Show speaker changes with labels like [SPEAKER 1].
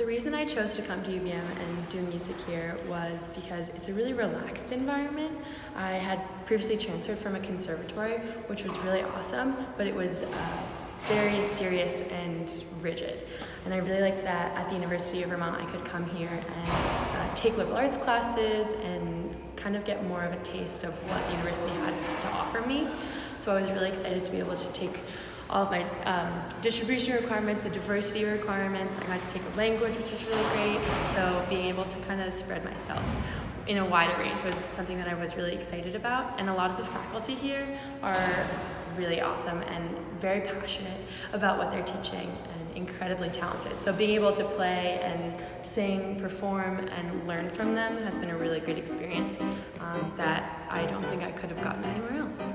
[SPEAKER 1] The reason I chose to come to UVM and do music here was because it's a really relaxed environment. I had previously transferred from a conservatory, which was really awesome, but it was uh, very serious and rigid. And I really liked that at the University of Vermont I could come here and uh, take liberal arts classes and kind of get more of a taste of what the university had to offer me. So I was really excited to be able to take all of my um, distribution requirements, the diversity requirements. I got to take a language, which is really great. So being able to kind of spread myself in a wider range was something that I was really excited about. And a lot of the faculty here are really awesome and very passionate about what they're teaching and incredibly talented. So being able to play and sing, perform, and learn from them has been a really great experience um, that I don't think I could have gotten anywhere else.